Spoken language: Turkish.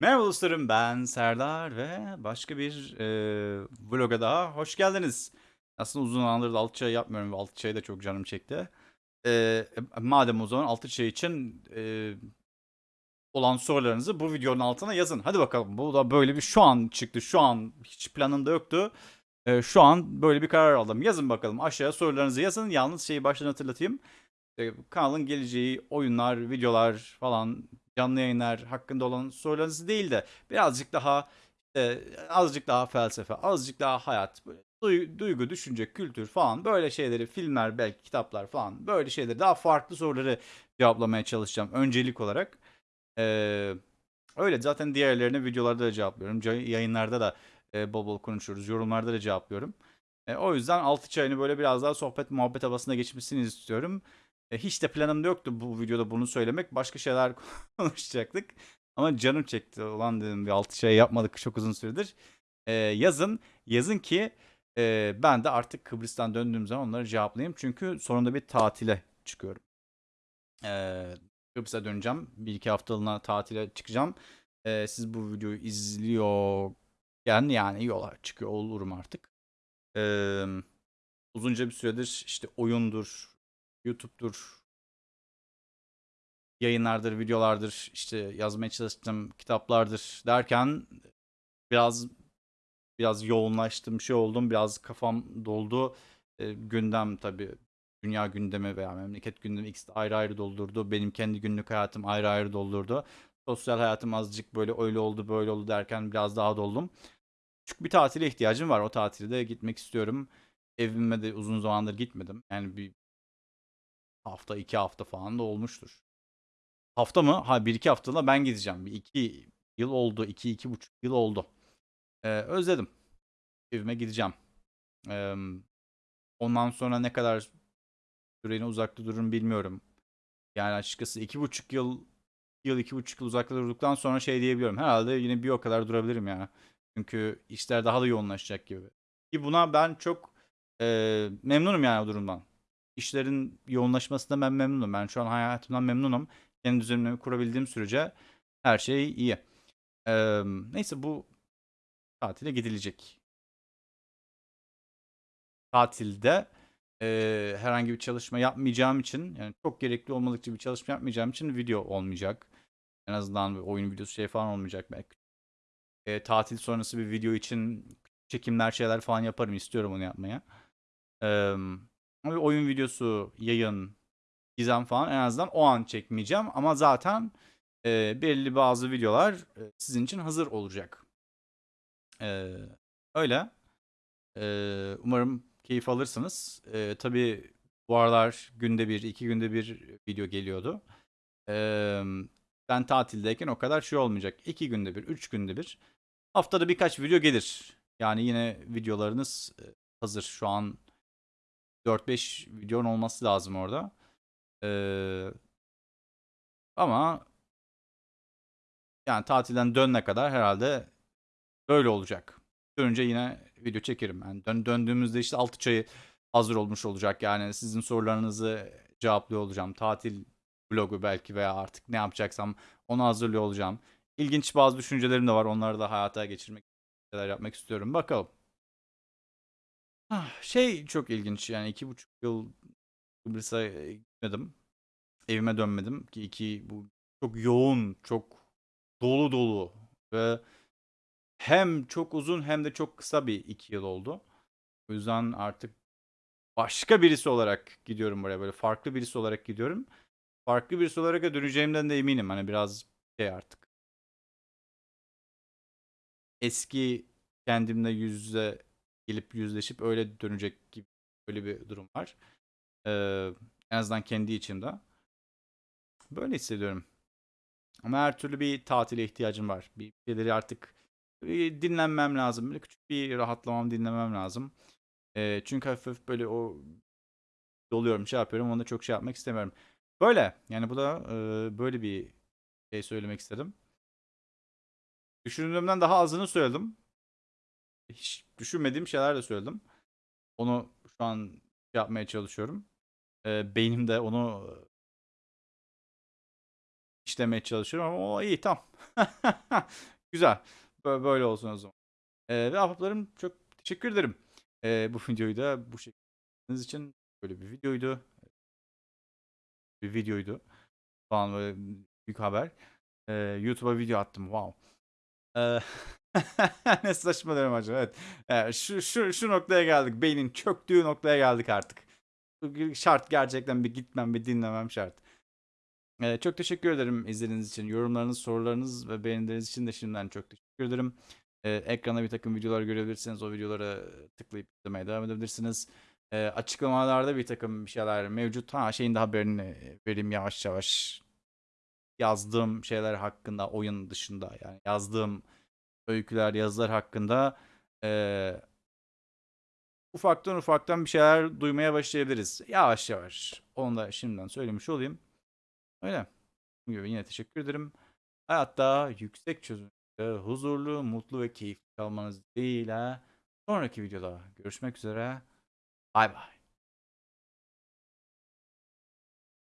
Merhaba dostlarım ben Serdar ve başka bir e, vloga daha hoş geldiniz. Aslında uzun zamandır da altı çay yapmıyorum ve altı çayı da çok canım çekti. E, madem o zaman altı çay için e, olan sorularınızı bu videonun altına yazın. Hadi bakalım bu da böyle bir şu an çıktı şu an hiç planında yoktu. E, şu an böyle bir karar aldım. Yazın bakalım aşağıya sorularınızı yazın. Yalnız şeyi baştan hatırlatayım. E, kanalın geleceği oyunlar, videolar falan canlı yayınlar hakkında olan sorularınız değil de birazcık daha e, azıcık daha felsefe, azıcık daha hayat, böyle duy- duygu, düşünce, kültür falan böyle şeyleri, filmler, belki kitaplar falan böyle şeyleri daha farklı soruları cevaplamaya çalışacağım öncelik olarak. Ee, öyle zaten diğerlerini videolarda da cevaplıyorum. Yayınlarda da e, bol bol konuşuyoruz. Yorumlarda da cevaplıyorum. E, o yüzden altı çayını böyle biraz daha sohbet muhabbet havasına geçmesini istiyorum. E, hiç de planımda yoktu bu videoda bunu söylemek. Başka şeyler konuşacaktık. Ama canım çekti. Ulan dedim bir altı şey yapmadık çok uzun süredir. E, yazın. Yazın ki e, ben de artık Kıbrıs'tan döndüğüm zaman onları cevaplayayım. Çünkü sonunda bir tatile çıkıyorum. E, Kıbrıs'a döneceğim. Bir iki haftalığına tatile çıkacağım. E, siz bu videoyu izliyorken yani yola çıkıyor olurum artık. E, uzunca bir süredir işte oyundur, YouTube'dur, yayınlardır, videolardır, işte yazmaya çalıştığım kitaplardır derken biraz biraz yoğunlaştım, şey oldum, biraz kafam doldu. E, gündem tabii dünya gündemi veya memleket gündemi ikisi ayrı ayrı doldurdu. Benim kendi günlük hayatım ayrı ayrı doldurdu. Sosyal hayatım azıcık böyle öyle oldu böyle oldu derken biraz daha doldum. Küçük bir tatile ihtiyacım var. O tatilde gitmek istiyorum. Evime de uzun zamandır gitmedim. Yani bir hafta iki hafta falan da olmuştur. Hafta mı? Ha bir iki haftada ben gideceğim. Bir iki yıl oldu. iki iki buçuk yıl oldu. Ee, özledim. Evime gideceğim. Ee, ondan sonra ne kadar süreyle uzakta dururum bilmiyorum. Yani açıkçası iki buçuk yıl yıl iki buçuk yıl uzakta durduktan sonra şey diyebiliyorum. Herhalde yine bir o kadar durabilirim yani. Çünkü işler daha da yoğunlaşacak gibi. Ki buna ben çok e, memnunum yani o durumdan. İşlerin yoğunlaşmasında ben memnunum. Ben şu an hayatımdan memnunum. Kendi düzenimi kurabildiğim sürece her şey iyi. Ee, neyse bu tatile gidilecek. Tatilde e, herhangi bir çalışma yapmayacağım için yani çok gerekli olmadıkça bir çalışma yapmayacağım için video olmayacak. En azından bir oyun videosu şey falan olmayacak belki. E, tatil sonrası bir video için çekimler şeyler falan yaparım istiyorum onu yapmaya. Ee, ama oyun videosu, yayın, gizem falan en azından o an çekmeyeceğim. Ama zaten e, belli bazı videolar e, sizin için hazır olacak. E, öyle. E, umarım keyif alırsınız. E, tabii bu aralar günde bir, iki günde bir video geliyordu. E, ben tatildeyken o kadar şey olmayacak. İki günde bir, üç günde bir. Haftada birkaç video gelir. Yani yine videolarınız hazır. Şu an 4-5 videonun olması lazım orada. Ee, ama yani tatilden dönene kadar herhalde böyle olacak. Dönünce yine video çekerim. Yani dön, döndüğümüzde işte altı çayı hazır olmuş olacak. Yani sizin sorularınızı cevaplıyor olacağım. Tatil vlogu belki veya artık ne yapacaksam onu hazırlıyor olacağım. İlginç bazı düşüncelerim de var. Onları da hayata geçirmek, şeyler yapmak istiyorum. Bakalım. Ah, Şey çok ilginç yani iki buçuk yıl Kıbrıs'a gitmedim evime dönmedim ki iki bu çok yoğun, çok dolu dolu ve hem çok uzun hem de çok kısa bir iki yıl oldu. O yüzden artık başka birisi olarak gidiyorum buraya böyle farklı birisi olarak gidiyorum. Farklı birisi olarak da döneceğimden de eminim. Hani biraz şey artık. Eski kendimle yüz yüze gelip yüzleşip öyle dönecek gibi böyle bir durum var. Ee, en azından kendi içimde. Böyle hissediyorum. Ama her türlü bir tatile ihtiyacım var. Bir şeyleri artık bir dinlenmem lazım. Böyle küçük bir rahatlamam, dinlemem lazım. E, çünkü hafif hafif böyle o doluyorum, şey yapıyorum. Onda çok şey yapmak istemiyorum. Böyle. Yani bu da e, böyle bir şey söylemek istedim. Düşündüğümden daha azını söyledim. Hiç düşünmediğim şeyler de söyledim. Onu şu an yapmaya çalışıyorum. E, beynimde onu işlemeye çalışıyorum ama o iyi tam. Güzel. Bö- Böyle olsun o zaman. Ee, ve ahbaplarım çok teşekkür ederim. Ee, bu videoyu da bu şekilde için böyle bir videoydu. Bir videoydu. Falan böyle büyük haber. Ee, YouTube'a video attım. Wow. Ee, ne saçmalıyorum acaba. Evet. Ee, şu, şu, şu noktaya geldik. Beynin çöktüğü noktaya geldik artık. Şart gerçekten bir gitmem bir dinlemem şart. Ee, çok teşekkür ederim izlediğiniz için. Yorumlarınız, sorularınız ve beğenileriniz için de şimdiden çok teşekkür ederim. Ee, ekranda bir takım videolar görebilirsiniz. O videolara tıklayıp izlemeye devam edebilirsiniz. Açıklamalarda bir takım şeyler mevcut. Ha şeyin de haberini vereyim yavaş yavaş. Yazdığım şeyler hakkında oyun dışında yani yazdığım öyküler, yazılar hakkında ee, ufaktan ufaktan bir şeyler duymaya başlayabiliriz. Yavaş yavaş. Onu da şimdiden söylemiş olayım. Öyle. Gibi yine teşekkür ederim. Hayatta yüksek çözünürlükte huzurlu, mutlu ve keyifli kalmanız dileğiyle sonraki videoda görüşmek üzere. Bay bay.